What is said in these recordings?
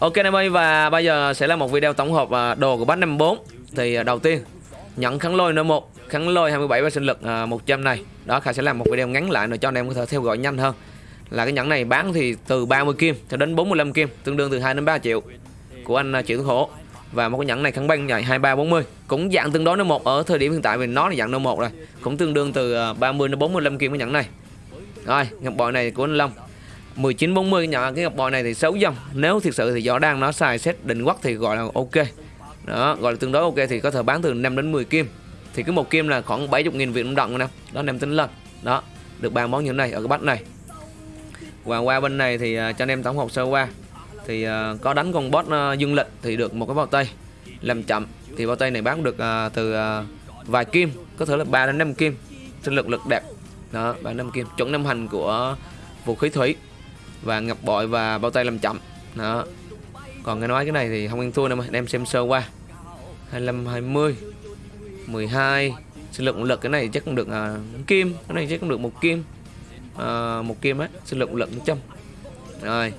Ok anh em ơi, và bây giờ sẽ là một video tổng hợp à, đồ của bánh 54 Thì à, đầu tiên nhận kháng lôi n 1 Kháng lôi 27 và sinh lực à, 100 này. Đó, Khải sẽ làm một video ngắn lại để cho anh em có thể theo dõi nhanh hơn. Là cái nhẫn này bán thì từ 30 kim cho đến 45 kim, Tương đương từ 2 đến 3 triệu Của anh Triệu Tuấn Hổ. Và một cái nhẫn này kháng băng dài 2340 Cũng dạng tương đối n 1 ở thời điểm hiện tại vì nó là dạng n 1 rồi, Cũng tương đương từ 30 đến 45 kim cái nhẫn này. Rồi, ngọc bội này của anh Long. 1940 nhỏ cái ngọc bội này thì 6 dòng nếu thực sự thì gió đang nó xài xét định quắc thì gọi là ok. Đó gọi là tương đối ok thì có thể bán từ 5 đến 10 kim. Thì cứ một kim là khoảng 70 nghìn Việt Nam đồng nè. Đó anh em tính lên. Đó được ba món như thế này ở cái bát này. Và qua bên này thì uh, cho anh em tổng hợp sơ qua. Thì uh, có đánh con boss uh, à, dương lịch thì được một cái bao tay. Làm chậm thì bao tay này bán được uh, từ uh, vài kim có thể là 3 đến 5 kim. Sinh lực lực đẹp. Đó 3 năm kim. Chuẩn năm hành của vũ khí thủy và ngập bội và bao tay làm chậm. Đó. Còn nghe nói cái này thì không ăn thua đâu mà em xem sơ qua. 25 20 12 sinh lực lực cái này chắc cũng được à, kim cái này chắc cũng được một kim. À, một kim á sinh lực lực trăm. Rồi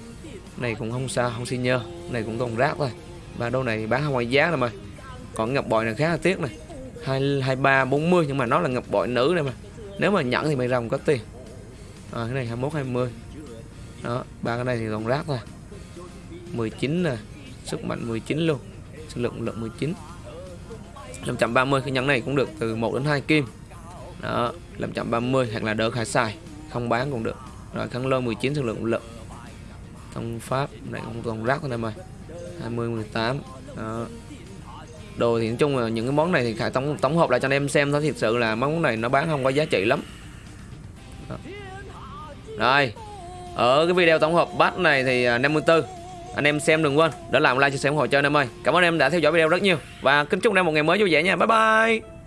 này cũng không sao không xin nhơ này cũng còn rác thôi. Và đô này bán ngoài giá rồi mà. Còn ngập bội này khá là tiếc này. Hai hai ba bốn mươi nhưng mà nó là ngập bội nữ này mà. Nếu mà nhận thì mày rồng có tiền. À, cái này 21 20 đó, ba cái này thì còn rác thôi. 19 nè, sức mạnh 19 luôn, sức lượng lượng 19 530 cái nhẫn này cũng được từ 1 đến 2 kim. Đó 530 hoặc là đỡ khả xài, không bán cũng được. Rồi khăn lôi 19 sức lượng lượng thông pháp, này cũng còn rác thôi em ơi 20 18 đó. Đồ thì nói chung là những cái món này thì khải tổng tổng hợp lại cho anh em xem thôi. Thật sự là món này nó bán không có giá trị lắm. Đó. rồi ở cái video tổng hợp bát này thì à, 54 anh em xem đừng quên để làm like chia sẻ ủng hộ cho anh em ơi. Cảm ơn em đã theo dõi video rất nhiều và kính chúc anh em một ngày mới vui vẻ nha. Bye bye!